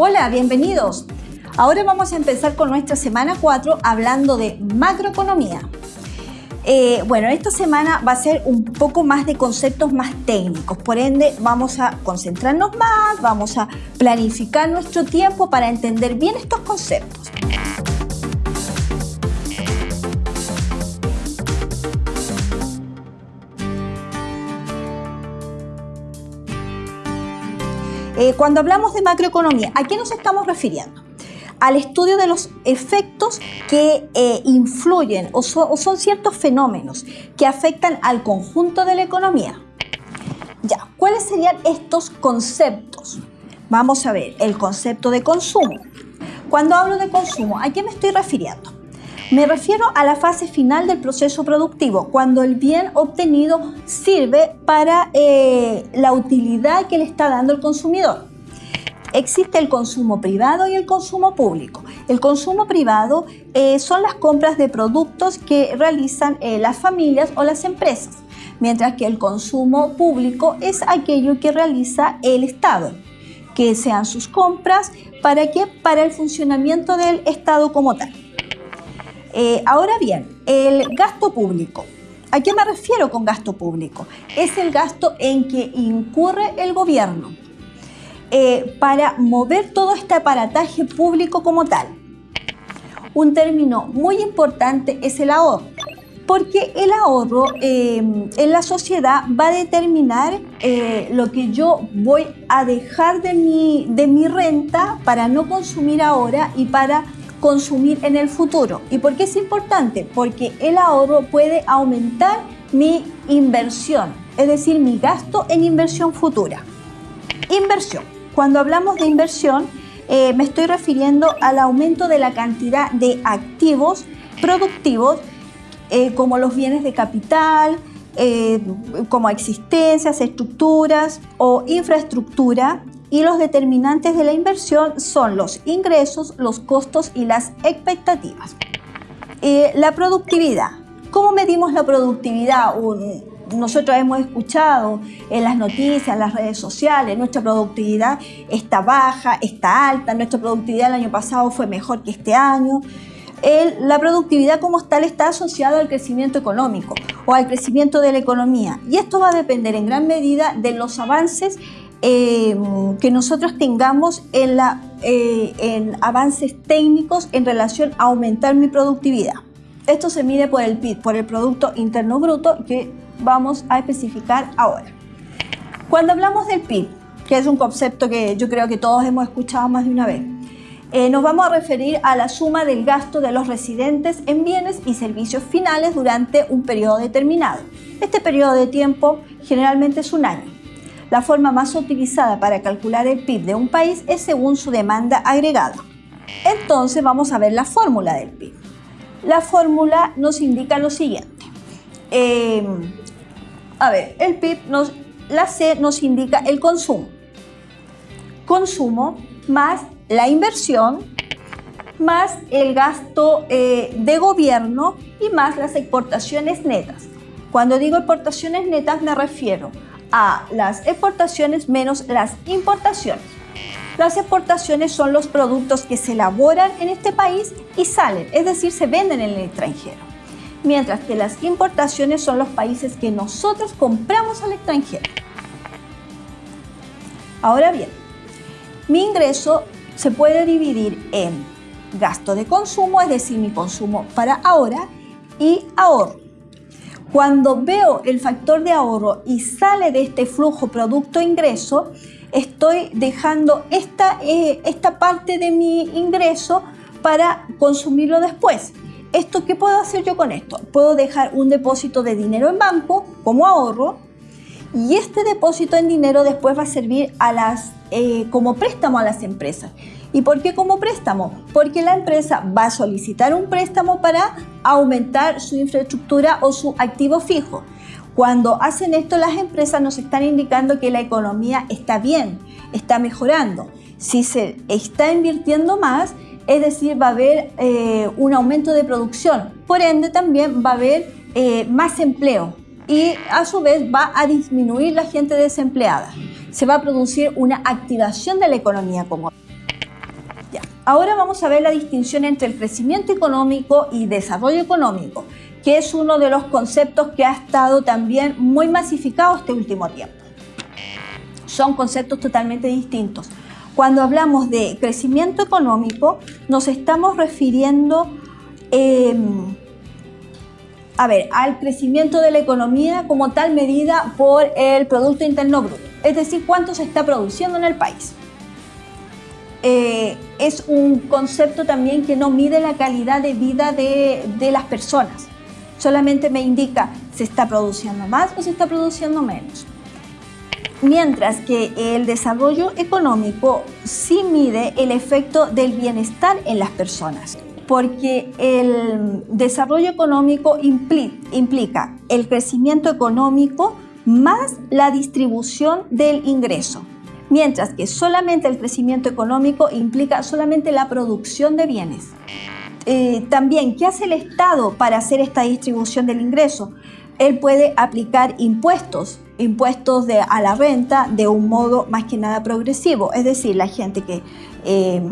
Hola, bienvenidos. Ahora vamos a empezar con nuestra semana 4 hablando de macroeconomía. Eh, bueno, esta semana va a ser un poco más de conceptos más técnicos, por ende vamos a concentrarnos más, vamos a planificar nuestro tiempo para entender bien estos conceptos. Eh, cuando hablamos de macroeconomía, ¿a qué nos estamos refiriendo? Al estudio de los efectos que eh, influyen o, o son ciertos fenómenos que afectan al conjunto de la economía. Ya, ¿cuáles serían estos conceptos? Vamos a ver, el concepto de consumo. Cuando hablo de consumo, ¿a qué me estoy refiriendo? Me refiero a la fase final del proceso productivo, cuando el bien obtenido sirve para eh, la utilidad que le está dando el consumidor. Existe el consumo privado y el consumo público. El consumo privado eh, son las compras de productos que realizan eh, las familias o las empresas, mientras que el consumo público es aquello que realiza el Estado, que sean sus compras, ¿para qué? Para el funcionamiento del Estado como tal. Eh, ahora bien, el gasto público. ¿A qué me refiero con gasto público? Es el gasto en que incurre el gobierno eh, para mover todo este aparataje público como tal. Un término muy importante es el ahorro, porque el ahorro eh, en la sociedad va a determinar lo que yo voy a dejar de mi, de mi renta para no consumir ahora y para consumir en el futuro. ¿Y por qué es importante? Porque el ahorro puede aumentar mi inversión, es decir, mi gasto en inversión futura. Inversión. Cuando hablamos de inversión, eh, me estoy refiriendo al aumento de la cantidad de activos productivos eh, como los bienes de capital, eh, como existencias, estructuras o infraestructura y los determinantes de la inversión son los ingresos, los costos y las expectativas. Eh, la productividad. ¿Cómo medimos la productividad? nosotros hemos escuchado en las noticias, en las redes sociales, nuestra productividad está baja, está alta, nuestra productividad el año pasado fue mejor que este año. La productividad como tal está asociada al crecimiento económico o al crecimiento de la economía y esto va a depender en gran medida de los avances Em, que nosotros tengamos en, la, eh, en avances técnicos en relación a aumentar mi productividad. Esto se mide por el PIB, por el Producto Interno Bruto, que vamos a especificar ahora. Cuando hablamos del PIB, que es un concepto que yo creo que todos hemos escuchado más de una vez, eh, nos vamos a referir a la suma del gasto de los residentes en bienes y servicios finales durante un periodo determinado. Este periodo de tiempo generalmente es un año. La forma más utilizada para calcular el PIB de un país es según su demanda agregada. Entonces vamos a ver la fórmula del PIB. La fórmula nos indica lo siguiente. Em, a ver, el PIB, nos, la C nos indica el consumo. Consumo más la inversión más el gasto eh, de gobierno y más las exportaciones netas. Cuando digo exportaciones netas me refiero a las exportaciones menos las importaciones. Las exportaciones son los productos que se elaboran en este país y salen, es decir, se venden en el extranjero. Mientras que las importaciones son los países que nosotros compramos al extranjero. Ahora bien, mi ingreso se puede dividir en gasto de consumo, es decir, mi consumo para ahora, y ahorro. Cuando veo el factor de ahorro y sale de este flujo producto-ingreso, estoy dejando esta, eh, esta parte de mi ingreso para consumirlo después. ¿Esto qué puedo hacer yo con esto? Puedo dejar un depósito de dinero en banco como ahorro y este depósito en dinero después va a servir a las, eh, como préstamo a las empresas. ¿Y por qué como préstamo? Porque la empresa va a solicitar un préstamo para aumentar su infraestructura o su activo fijo. Cuando hacen esto las empresas nos están indicando que la economía está bien, está mejorando. Si se está invirtiendo más, es decir, va a haber eh, un aumento de producción. Por ende, también va a haber eh, más empleo y a su vez va a disminuir la gente desempleada. Se va a producir una activación de la economía como Ahora vamos a ver la distinción entre el crecimiento económico y desarrollo económico, que es uno de los conceptos que ha estado también muy masificado este último tiempo. Son conceptos totalmente distintos. Cuando hablamos de crecimiento económico, nos estamos refiriendo em, a ver, al crecimiento de la economía como tal medida por el Producto Interno Bruto, es decir, cuánto se está produciendo en el país. Eh, es un concepto también que no mide la calidad de vida de, de las personas. Solamente me indica se está produciendo más o se está produciendo menos. Mientras que el desarrollo económico sí mide el efecto del bienestar en las personas, porque el desarrollo económico implica el crecimiento económico más la distribución del ingreso mientras que solamente el crecimiento económico implica solamente la producción de bienes. Eh, también, ¿qué hace el Estado para hacer esta distribución del ingreso? Él puede aplicar impuestos, impuestos a la renta de un modo más que nada progresivo, es decir, la gente que eh,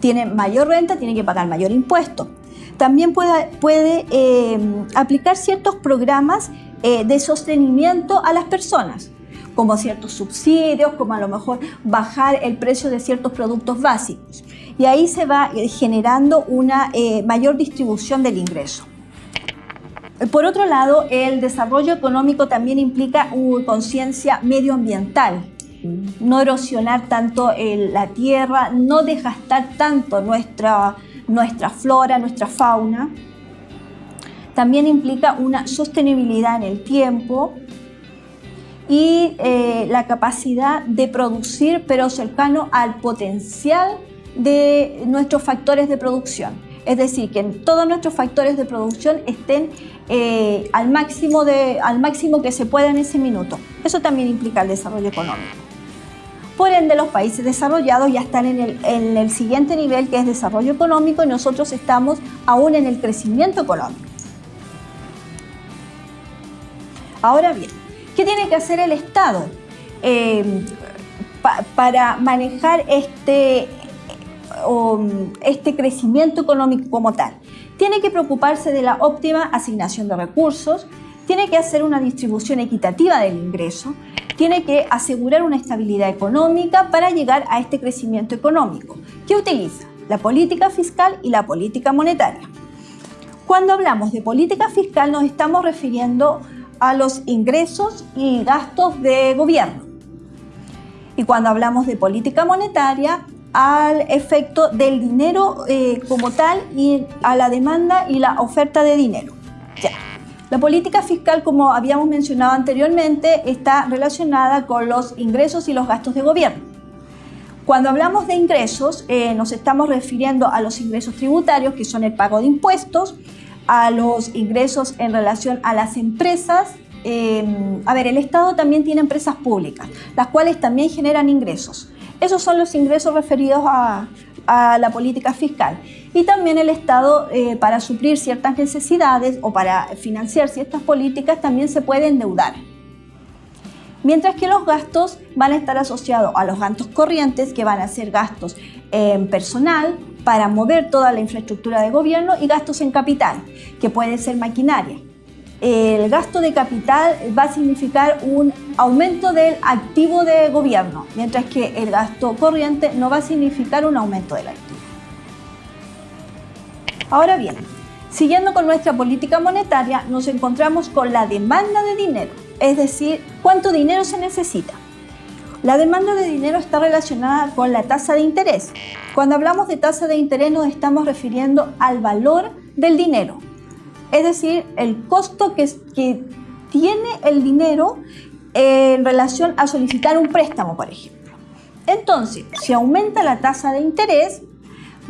tiene mayor renta tiene que pagar mayor impuesto. También puede, puede eh, aplicar ciertos programas de sostenimiento a las personas como ciertos subsidios, como a lo mejor bajar el precio de ciertos productos básicos. Y ahí se va eh, generando una eh, mayor distribución del ingreso. Por otro lado, el desarrollo económico también implica una conciencia medioambiental, no erosionar tanto la tierra, no desgastar tanto nuestra, nuestra flora, nuestra fauna. También implica una sostenibilidad en el tiempo, y eh, la capacidad de producir, pero cercano al potencial de nuestros factores de producción. Es decir, que todos nuestros factores de producción estén eh, al, máximo de, al máximo que se pueda en ese minuto. Eso también implica el desarrollo económico. Por ende, los países desarrollados ya están en el, en el siguiente nivel, que es desarrollo económico, y nosotros estamos aún en el crecimiento económico. Ahora bien, ¿Qué tiene que hacer el Estado eh, para manejar este, este crecimiento económico como tal? Tiene que preocuparse de la óptima asignación de recursos, tiene que hacer una distribución equitativa del ingreso, tiene que asegurar una estabilidad económica para llegar a este crecimiento económico. ¿Qué utiliza? La política fiscal y la política monetaria. Cuando hablamos de política fiscal nos estamos refiriendo los ingresos y gastos de gobierno. Y cuando hablamos de política monetaria, al efecto del dinero eh, como tal y a la demanda y la oferta de dinero. La política fiscal, como habíamos mencionado anteriormente, está relacionada con los ingresos y los gastos de gobierno. Cuando hablamos de ingresos, eh, nos estamos refiriendo a los ingresos tributarios, que son el pago de impuestos, a los ingresos en relación a las empresas. Em, a ver, el Estado también tiene empresas públicas, las cuales también generan ingresos. Esos son los ingresos referidos a, la política fiscal. Y también el Estado, eh, para suplir ciertas necesidades o para financiar ciertas políticas, también se puede endeudar. Mientras que los gastos van a estar asociados a los gastos corrientes, que van a ser gastos en personal, para mover toda la infraestructura de gobierno y gastos en capital, que puede ser maquinaria. El gasto de capital va a significar un aumento del activo de gobierno, mientras que el gasto corriente no va a significar un aumento del activo. Ahora bien, siguiendo con nuestra política monetaria, nos encontramos con la demanda de dinero, es decir, cuánto dinero se necesita. La demanda de dinero está relacionada con la tasa de interés. Cuando hablamos de tasa de interés nos estamos refiriendo al valor del dinero, es decir, el costo que, que tiene el dinero en relación a solicitar un préstamo, por ejemplo. Entonces, si aumenta la tasa de interés,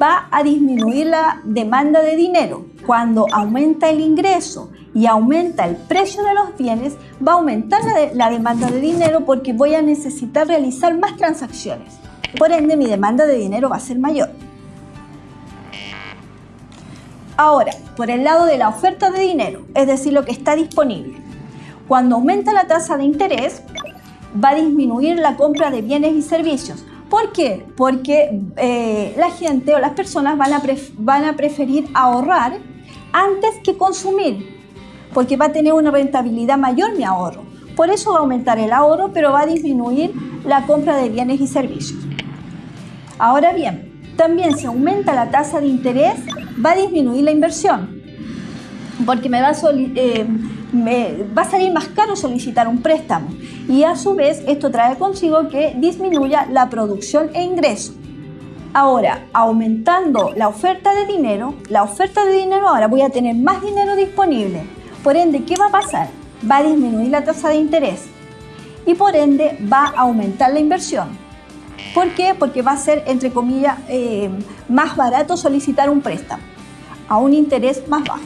va a disminuir la demanda de dinero. Cuando aumenta el ingreso y aumenta el precio de los bienes, va a aumentar la, demanda de dinero porque voy a necesitar realizar más transacciones. Por ende, mi demanda de dinero va a ser mayor. Ahora, por el lado de la oferta de dinero, es decir, lo que está disponible. Cuando aumenta la tasa de interés, va a disminuir la compra de bienes y servicios, ¿Por qué? Porque eh, la gente o las personas van a, van a preferir ahorrar antes que consumir, porque va a tener una rentabilidad mayor mi ahorro. Por eso va a aumentar el ahorro, pero va a disminuir la compra de bienes y servicios. Ahora bien, también si aumenta la tasa de interés, va a disminuir la inversión, porque me va a, eh, me va a salir más caro solicitar un préstamo y a su vez esto trae consigo que disminuya la producción e ingreso. Ahora, aumentando la oferta de dinero, la oferta de dinero ahora voy a tener más dinero disponible. Por ende, ¿qué va a pasar? Va a disminuir la tasa de interés y por ende va a aumentar la inversión. ¿Por qué? Porque va a ser, entre comillas, eh, más barato solicitar un préstamo a un interés más bajo.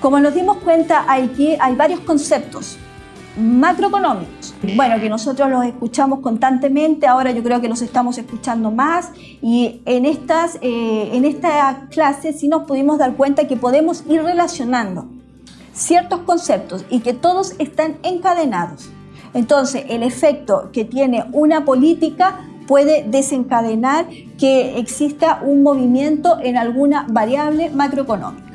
Como nos dimos cuenta, hay, hay varios conceptos macroeconómicos. Bueno, que nosotros los escuchamos constantemente, ahora yo creo que los estamos escuchando más y en, estas, eh, en esta clase sí nos pudimos dar cuenta que podemos ir relacionando ciertos conceptos y que todos están encadenados. Entonces, el efecto que tiene una política puede desencadenar que exista un movimiento en alguna variable macroeconómica.